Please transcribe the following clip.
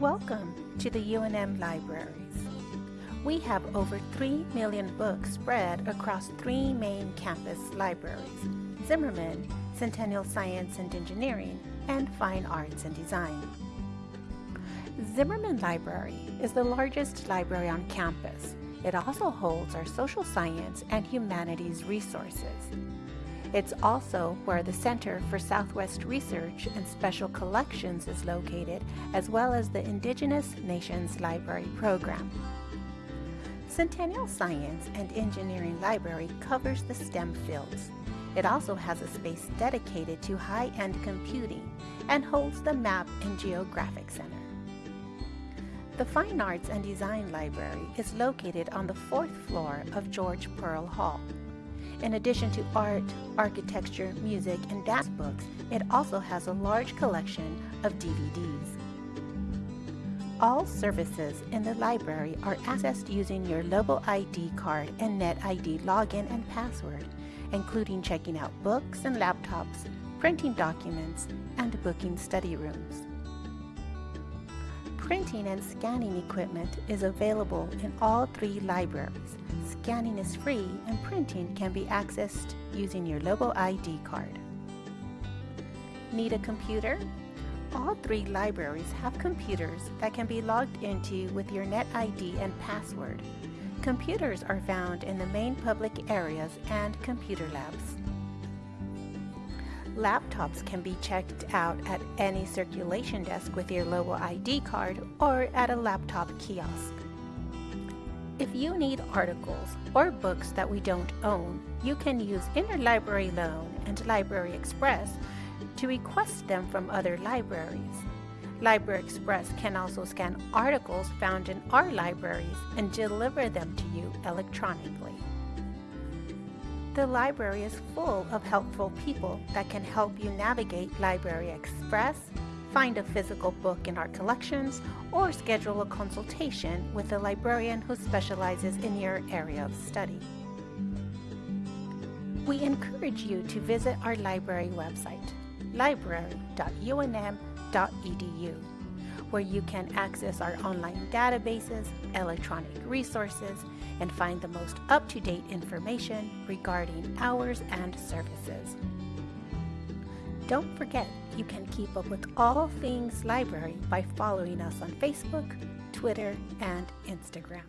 Welcome to the UNM Libraries. We have over 3 million books spread across three main campus libraries, Zimmerman, Centennial Science and Engineering, and Fine Arts and Design. Zimmerman Library is the largest library on campus. It also holds our social science and humanities resources. It's also where the Center for Southwest Research and Special Collections is located, as well as the Indigenous Nations Library Program. Centennial Science and Engineering Library covers the STEM fields. It also has a space dedicated to high-end computing and holds the Map and Geographic Center. The Fine Arts and Design Library is located on the fourth floor of George Pearl Hall. In addition to art, architecture, music, and dance books, it also has a large collection of DVDs. All services in the library are accessed using your Lobo ID card and NetID login and password, including checking out books and laptops, printing documents, and booking study rooms. Printing and scanning equipment is available in all three libraries. Scanning is free and printing can be accessed using your Lobo ID card. Need a computer? All three libraries have computers that can be logged into with your NetID and password. Computers are found in the main public areas and computer labs. Laptops can be checked out at any circulation desk with your Lobo ID card or at a laptop kiosk. If you need articles or books that we don't own, you can use Interlibrary Loan and Library Express to request them from other libraries. Library Express can also scan articles found in our libraries and deliver them to you electronically. The library is full of helpful people that can help you navigate Library Express, find a physical book in our collections, or schedule a consultation with a librarian who specializes in your area of study. We encourage you to visit our library website, library.unm.edu where you can access our online databases, electronic resources, and find the most up-to-date information regarding hours and services. Don't forget, you can keep up with all things library by following us on Facebook, Twitter, and Instagram.